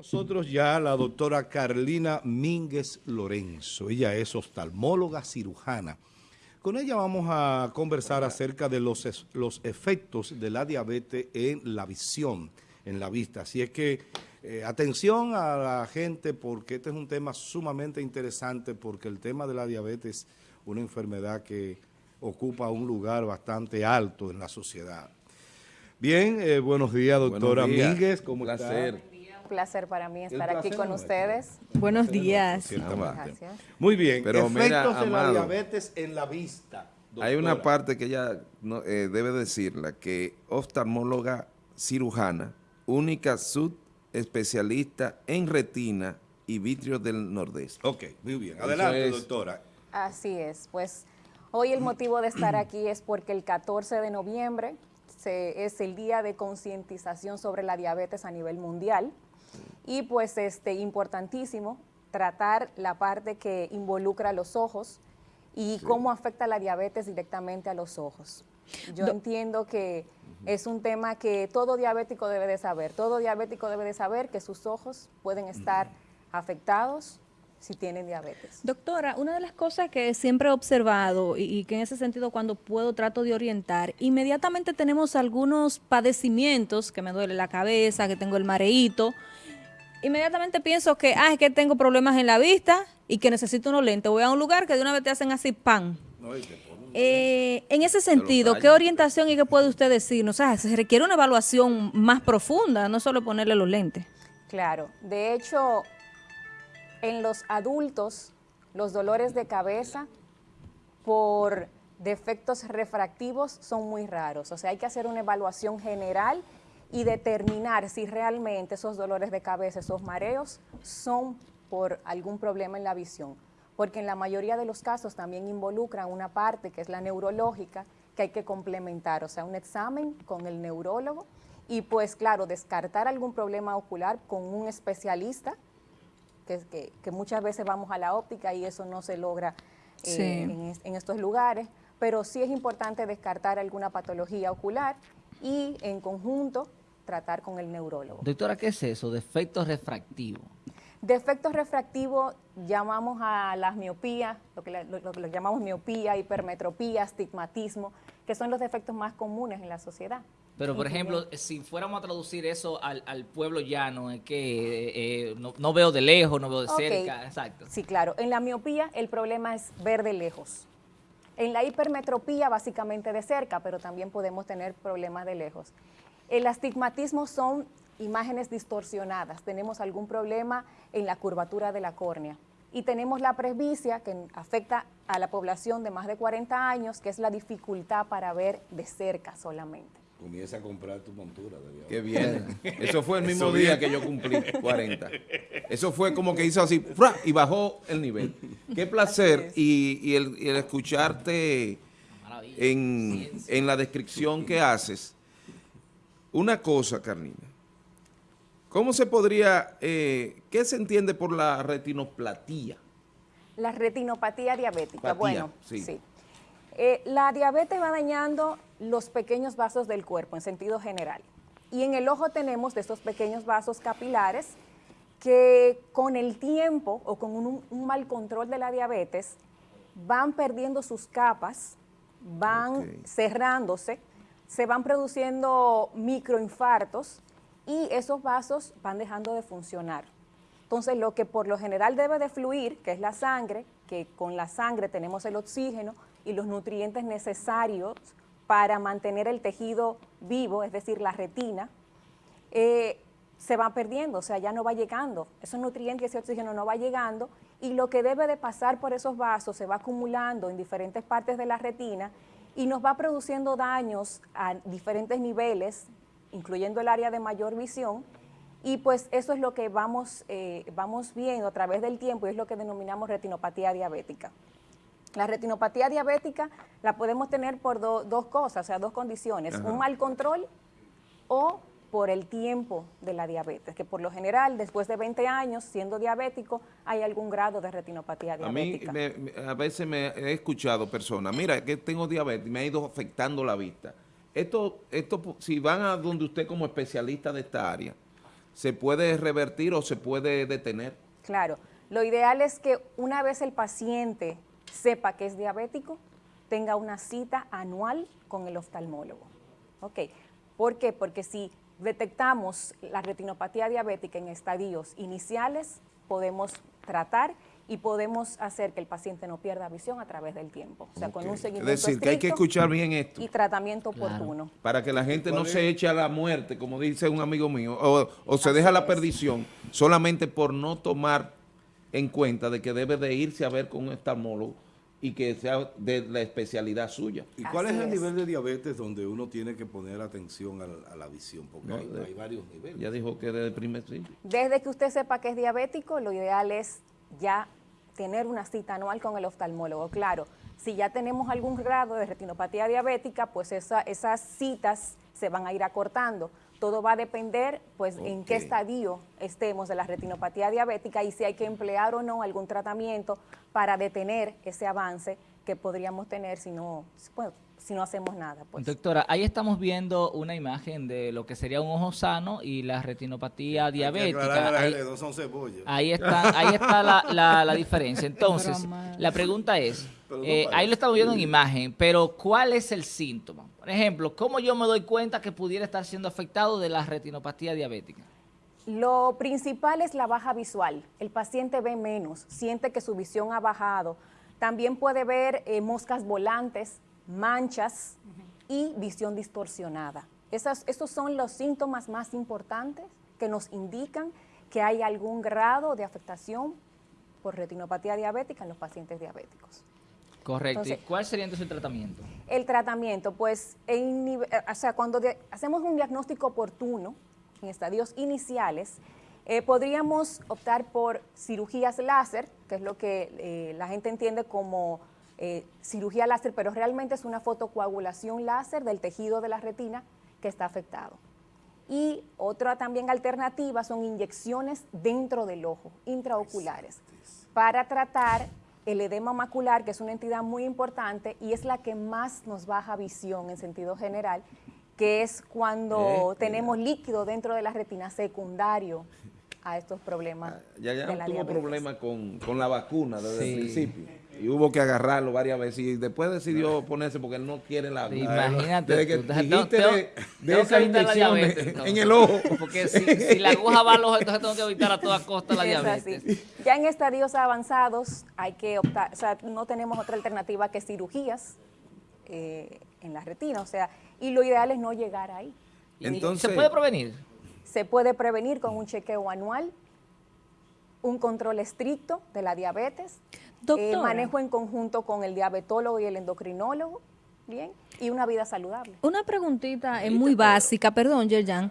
Nosotros ya la doctora Carlina Mínguez Lorenzo, ella es oftalmóloga cirujana. Con ella vamos a conversar acerca de los, los efectos de la diabetes en la visión, en la vista. Así es que eh, atención a la gente porque este es un tema sumamente interesante porque el tema de la diabetes es una enfermedad que ocupa un lugar bastante alto en la sociedad. Bien, eh, buenos días, doctora Mínguez. ¿Cómo Un placer. Un placer para mí estar aquí con ustedes. Buenos días. Gracias. Muy bien, Pero efectos de la diabetes en la vista. Hay una parte que ella eh, debe decirla, que oftalmóloga cirujana, única subespecialista en retina y vitrio del nordeste. Ok, muy bien. Adelante, doctora. Así es, pues hoy el motivo de estar aquí es porque el 14 de noviembre es el día de concientización sobre la diabetes a nivel mundial y pues este importantísimo tratar la parte que involucra los ojos y cómo afecta la diabetes directamente a los ojos. Yo entiendo que es un tema que todo diabético debe de saber. Todo diabético debe de saber que sus ojos pueden estar afectados si tienen diabetes. Doctora, una de las cosas que siempre he observado y, que en ese sentido cuando puedo trato de orientar, inmediatamente tenemos algunos padecimientos, que me duele la cabeza, que tengo el mareíto, inmediatamente pienso que, ah, es que tengo problemas en la vista y que necesito unos lentes. Voy a un lugar que de una vez te hacen así, pan. Eh, en ese sentido, ¿qué orientación y qué puede usted decirnos? O sea, se requiere una evaluación más profunda, no solo ponerle los lentes. Claro, de hecho, en los adultos, los dolores de cabeza por defectos refractivos son muy raros. O sea, hay que hacer una evaluación general y determinar si realmente esos dolores de cabeza, esos mareos, son por algún problema en la visión. Porque en la mayoría de los casos también involucran una parte que es la neurológica, que hay que complementar, o sea, un examen con el neurólogo y pues claro, descartar algún problema ocular con un especialista que, muchas veces vamos a la óptica y eso no se logra eh, en, estos lugares, pero sí es importante descartar alguna patología ocular y en conjunto tratar con el neurólogo. Doctora, ¿qué es eso? Defecto refractivo. Defectos refractivos llamamos a las miopías, lo que, lo llamamos miopía, hipermetropía, astigmatismo, que son los defectos más comunes en la sociedad. Pero, por ejemplo, si fuéramos a traducir eso al, pueblo llano, es que eh, eh, no, veo de lejos, no veo de cerca, exacto. Sí, claro. En la miopía el problema es ver de lejos. En la hipermetropía básicamente de cerca, pero también podemos tener problemas de lejos. El astigmatismo son imágenes distorsionadas. Tenemos algún problema en la curvatura de la córnea. Y tenemos la presbicia, que afecta a la población de más de 40 años, que es la dificultad para ver de cerca solamente. Comienza a comprar tu montura. Qué bien. Eso fue el mismo día que yo cumplí 40. Eso fue como que hizo así y bajó el nivel. Qué placer y, el, escucharte en, en, la descripción que haces. Una cosa, Carnina. ¿Cómo se podría, eh, qué se entiende por la retinoplatía? La retinopatía diabética. bueno, sí. Eh, la diabetes va dañando los pequeños vasos del cuerpo en sentido general. Y en el ojo tenemos de estos pequeños vasos capilares que con el tiempo o con un, mal control de la diabetes van perdiendo sus capas, van cerrándose, se van produciendo microinfartos y esos vasos van dejando de funcionar. Entonces, lo que por lo general debe de fluir, que es la sangre, que con la sangre tenemos el oxígeno y los nutrientes necesarios para mantener el tejido vivo, es decir, la retina, eh, se va perdiendo, o sea, ya no va llegando. Esos nutrientes y ese oxígeno no va llegando y lo que debe de pasar por esos vasos se va acumulando en diferentes partes de la retina y nos va produciendo daños a diferentes niveles, incluyendo el área de mayor visión, y pues eso es lo que vamos, eh, vamos viendo a través del tiempo y es lo que denominamos retinopatía diabética. La retinopatía diabética la podemos tener por dos cosas, o sea, dos condiciones, un mal control o por el tiempo de la diabetes, que por lo general, después de 20 años, siendo diabético, hay algún grado de retinopatía diabética. A mí a veces me he escuchado personas, mira, que tengo diabetes, me ha ido afectando la vista. Esto, esto, si van a donde usted como especialista de esta área, ¿se puede revertir o se puede detener? Claro, lo ideal es que una vez el paciente sepa que es diabético, tenga una cita anual con el oftalmólogo. ¿Ok? ¿Por qué? Porque si detectamos la retinopatía diabética en estadios iniciales, podemos tratar y podemos hacer que el paciente no pierda visión a través del tiempo. O sea, con un Es seguimiento decir, que hay que escuchar bien esto. y tratamiento oportuno. para que la gente no ¿Cuál se es? eche a la muerte, como dice un amigo mío, o, o se deja a la perdición solamente por no tomar en cuenta de que debe de irse a ver con un oftalmólogo y que sea de la especialidad suya. ¿Y cuál Así es el es. nivel de diabetes donde uno tiene que poner atención a la, a la visión? Porque No, hay, de- hay varios niveles. Ya dijo que desde el primer principio. Desde que usted sepa que es diabético, lo ideal es ya tener una cita anual con el oftalmólogo. Claro, si ya tenemos algún grado de retinopatía diabética, pues esa- esas citas se van a ir acortando. Todo va a depender, pues, en qué estadio estemos de la retinopatía diabética y si hay que emplear o no algún tratamiento para detener ese avance que podríamos tener si no, bueno, si no hacemos nada. Pues. Doctora, ahí estamos viendo una imagen de lo que sería un ojo sano y la retinopatía Hay diabética. Ahí- gente, no son cebollas. Ahí está, ahí está la, la- la diferencia. Entonces, la pregunta es, no eh, ahí lo estamos viendo en imagen, pero ¿cuál es el síntoma? Por ejemplo, ¿cómo yo me doy cuenta que pudiera estar siendo afectado de la retinopatía diabética? Lo principal es la baja visual. El paciente ve menos, siente que su visión ha bajado. También puede ver eh, moscas volantes, manchas y visión distorsionada. Esas, esos son los síntomas más importantes que nos indican que hay algún grado de afectación por retinopatía diabética en los pacientes diabéticos. Correcto. ¿Y cuál sería entonces el tratamiento? El tratamiento, pues, en nive- eh, o sea, cuando de- hacemos un diagnóstico oportuno en estadios iniciales, eh, podríamos optar por cirugías láser, que es lo que eh, la gente entiende como eh, cirugía láser, pero realmente es una fotocoagulación láser del tejido de la retina que está afectado. Y otra también alternativa son inyecciones dentro del ojo, intraoculares, para tratar el edema macular, que es una entidad muy importante y es la que más nos baja visión en sentido general, que es cuando Eh, tenemos líquido dentro de la retina secundario a estos problemas Ah, Ya, ya de la tuvo problemas con, con la vacuna desde Sí. el principio. Y hubo que agarrarlo varias veces. Y después decidió ponerse porque él no quiere la vacuna. imagínate Desde que tú. Tengo- dijiste tengo- de, de tengo entonces. en el ojo. Porque si, si la aguja va al ojo, entonces tengo que evitar a toda costa la Es diabetes. así. Ya en estadios avanzados hay que optar, o sea, no tenemos otra alternativa que cirugías eh, en la retina, o sea, y lo ideal es no llegar ahí. Entonces- ¿Se puede prevenir? Se puede prevenir con un chequeo anual, un control estricto de la diabetes, eh, manejo en conjunto con el diabetólogo y el endocrinólogo, bien, y una vida saludable. Una preguntita eh, muy básica, perdón, Yerjan.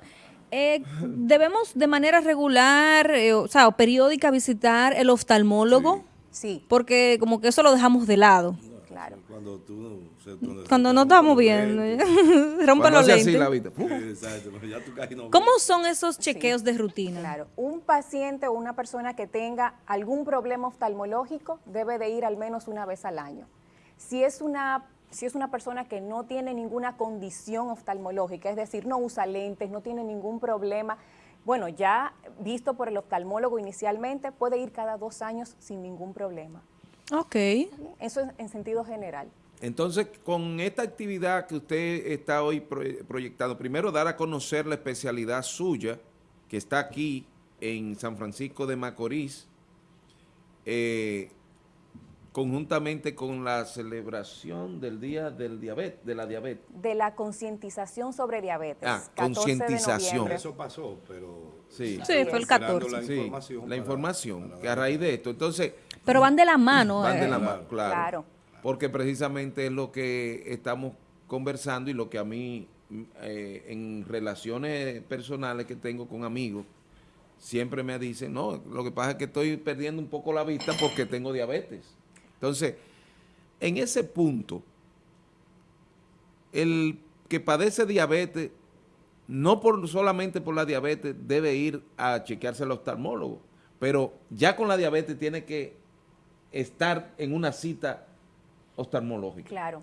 Eh, ¿Debemos de manera regular, eh, o sea, o periódica visitar el oftalmólogo? Sí, Porque como que eso lo dejamos de lado. claro. Cuando tú... cuando no estamos viendo, Cuando los así lentes. la vista. ¡pum! Exacto, no, ya tú casi no ¿Cómo son esos chequeos de rutina? Claro, un paciente o una persona que tenga algún problema oftalmológico debe de ir al menos una vez al año. Si es una, si es una persona que no tiene ninguna condición oftalmológica, es decir, no usa lentes, no tiene ningún problema, bueno, ya visto por el oftalmólogo inicialmente, puede ir cada dos años sin ningún problema. Ok. Eso es en sentido general. Entonces, con esta actividad que usted está hoy pro- proyectando, primero dar a conocer la especialidad suya, que está aquí en San Francisco de Macorís, eh, conjuntamente con la celebración del Día del diabetes, de la diabetes. De la concientización sobre diabetes. Ah, 14 de concientización. Eso pasó, pero... Sí. Sí, fue el esperando 14. La Sí, información. la para- información, para que a raíz de esto, entonces, Pero van de la mano. van de eh. la mano, claro. Claro. Porque precisamente es lo que estamos conversando y lo que a mí, mm, eh, en relaciones personales que tengo con amigos, siempre me dicen, no, lo que pasa es que estoy perdiendo un poco la vista porque tengo diabetes. Entonces, en ese punto, el que padece diabetes, no por solamente por la diabetes, debe ir a chequearse al oftalmólogo, pero ya con la diabetes tiene que estar en una cita oftalmológica. Claro.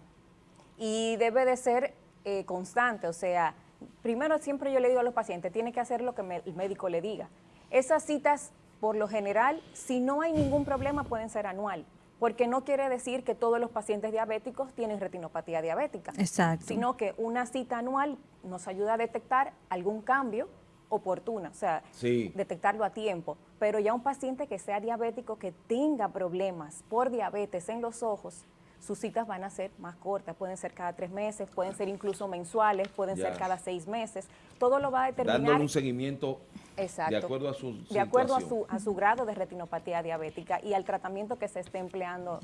Y debe de ser eh, constante, o sea, primero siempre yo le digo a los pacientes, tiene que hacer lo que me- el médico le diga. Esas citas, por lo general, si no hay ningún problema, pueden ser anual, porque no quiere decir que todos los pacientes diabéticos tienen retinopatía diabética, Exacto. sino que una cita anual nos ayuda a detectar algún cambio oportuno, o sea, Sí. detectarlo a tiempo. Pero ya un paciente que sea diabético, que tenga problemas por diabetes en los ojos, sus citas van a ser más cortas, pueden ser cada tres meses, pueden ser incluso mensuales, pueden Ya. ser cada seis meses. Todo lo va a determinar. Dándole un seguimiento Exacto. de acuerdo a su De acuerdo a situación. su, a su grado de retinopatía diabética y al tratamiento que se esté empleando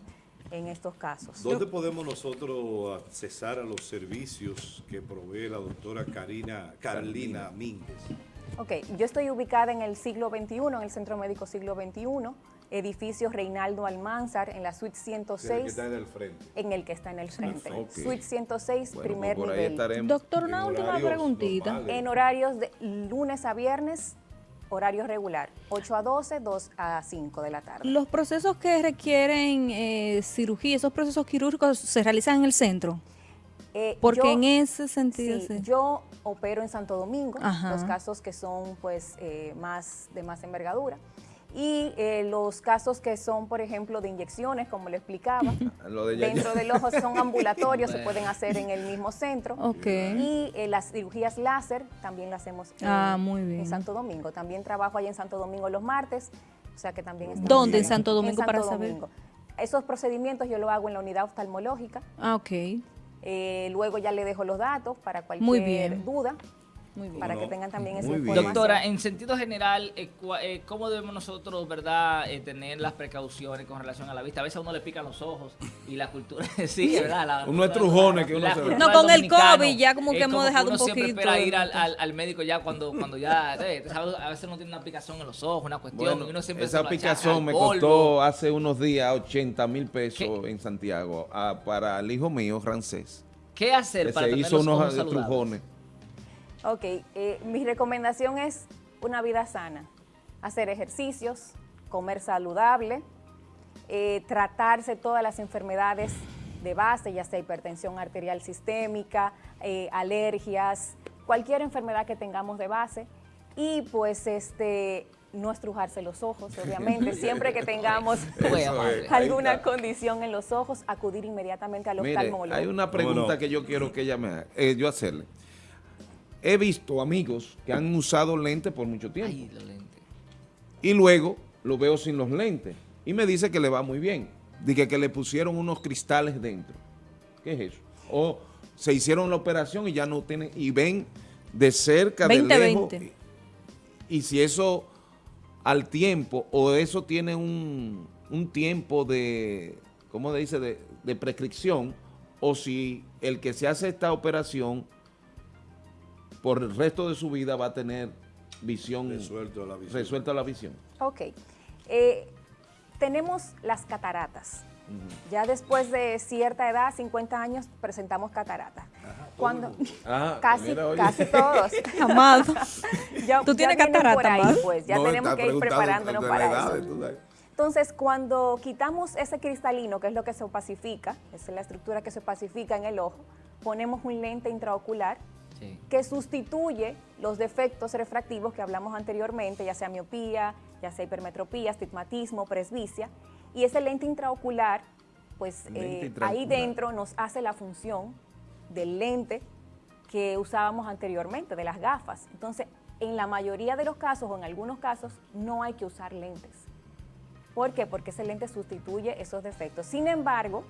en estos casos. ¿Dónde podemos nosotros accesar a los servicios que provee la doctora Karina, Carlina Mínguez? Ok, yo estoy ubicada en el siglo XXI, en el Centro Médico Siglo XXI, edificio Reinaldo Almanzar, en la suite Que 106, está en el frente. en el que está en el frente. Suite 106, Bueno, primer pues por ahí nivel. estaremos. Doctor, una En última horarios preguntita. normales. En horarios de lunes a viernes, horario regular, 8 a 12, 2 a 5 de la tarde. Los procesos que requieren eh, cirugía, esos procesos quirúrgicos se realizan en el centro. Eh, Porque yo- en ese sentido, Sí, sí. yo opero en Santo Domingo, Ajá. los casos que son pues eh, más de más envergadura. Y eh, los casos que son, por ejemplo, de inyecciones, como le explicaba, Lo de Yaya. dentro del ojo son ambulatorios, se pueden hacer en el mismo centro. Y eh, las cirugías láser también las hacemos en, Ah, muy bien. en Santo Domingo. También trabajo allá en Santo Domingo los martes, o sea que también estamos ¿Dónde en. Santo Domingo En para Santo saber? Domingo. Esos procedimientos yo lo hago en la unidad oftalmológica. Ah, ok. Eh, luego ya le dejo los datos para cualquier Muy bien. duda, Muy bien. para No, que tengan también esa información. Doctora, en sentido general, eh, eh, ¿cómo debemos nosotros, verdad, eh, tener las precauciones con relación a la vista? A veces a uno le pican los ojos y la cultura, sí, ¿verdad? La, Uno es la- trujones que uno la se ve. No, con el COVID ya como que hemos dejado uno un siempre poquito espera de- ir al, al- al médico ya cuando, cuando ya, eh, ¿sabes? a veces uno tiene una picazón en los ojos, una cuestión, Bueno, y uno siempre esa picazón me costó hace unos días 80 mil pesos ¿Qué? en Santiago ah, para el hijo mío, Rancés. ¿Qué hacer Que para se tener hizo los unos trujones. Ok, eh, mi recomendación es una vida sana, hacer ejercicios, comer saludable, eh, tratarse todas las enfermedades de base, ya sea hipertensión arterial sistémica, eh, alergias, cualquier enfermedad que tengamos de base y pues este no estrujarse los ojos, obviamente, siempre que tengamos es. Alguna condición en los ojos, acudir inmediatamente al Mire, oftalmólogo. hay una pregunta no? que yo quiero que ella me haga, eh, yo hacerle. He visto amigos que han usado lentes por mucho tiempo Ay, los lentes. y luego lo veo sin los lentes y me dice que le va muy bien. Dije que le pusieron unos cristales dentro. ¿Qué es eso? O se hicieron la operación y ya no tienen, y ven de cerca, de 20-20. lejos. Y, y si eso al tiempo, o eso tiene un, un tiempo de, ¿cómo se dice?, de, de prescripción, o si el que se hace esta operación por el resto de su vida va a tener visión Resuelto la visión. resuelta la visión. Ok. Eh, tenemos las cataratas. Ya después de cierta edad, 50 años, presentamos cataratas. Cuando Ah, casi, casi todos. Amado. ya, ¿Tú tienes vienen catarata, por ahí, Amado? pues. Ya No, tenemos que ir preparándonos para edad, eso. Entonces, cuando quitamos ese cristalino, que es lo que se opacifica, es la estructura que se opacifica en el ojo, ponemos un lente intraocular Sí. que sustituye los defectos refractivos que hablamos anteriormente, ya sea miopía, ya sea hipermetropía, astigmatismo, presbicia, y ese lente intraocular, pues Lente eh, ahí dentro nos hace la función del lente que usábamos anteriormente, de las gafas. Entonces, en la mayoría de los casos o en algunos casos no hay que usar lentes. ¿Por qué? Porque ese lente sustituye esos defectos. Sin embargo,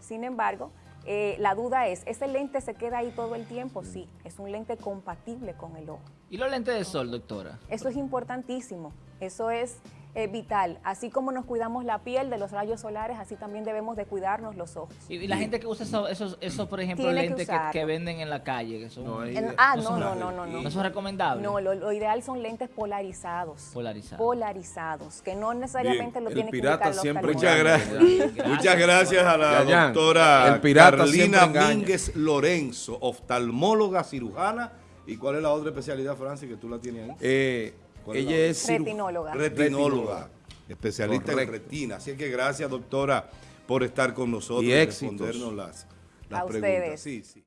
sin embargo, eh, la duda es, ¿ese lente se queda ahí todo el tiempo? Sí, es un lente compatible con el ojo. ¿Y los lentes de sol, doctora? Eso es importantísimo, eso es eh, vital. Así como nos cuidamos la piel de los rayos solares, así también debemos de cuidarnos los ojos. Y, y la gente que usa esos, esos, esos, por ejemplo, Tiene que lentes que, usarlo. que venden en la calle, que son No, ahí- En- ah, no no, no, no, no, no. no son recomendables. No, lo, lo ideal son lentes polarizados. Polarizados. Polarizados, que no necesariamente Bien, lo el tiene que pirata siempre Muchas oftalmólogo. gracias. Muchas gracias a la Yayan, doctora el pirata Carlina. Mínguez Lorenzo, oftalmóloga, cirujana. ¿Y cuál es la otra especialidad, Francis, que tú la tienes ahí? Eh, ¿Cuál es ella la es Retinóloga. Retinóloga, especialista Correcto. en retina. Así que gracias, doctora, por estar con nosotros Y y, respondernos las, las A preguntas. ustedes. Sí, sí.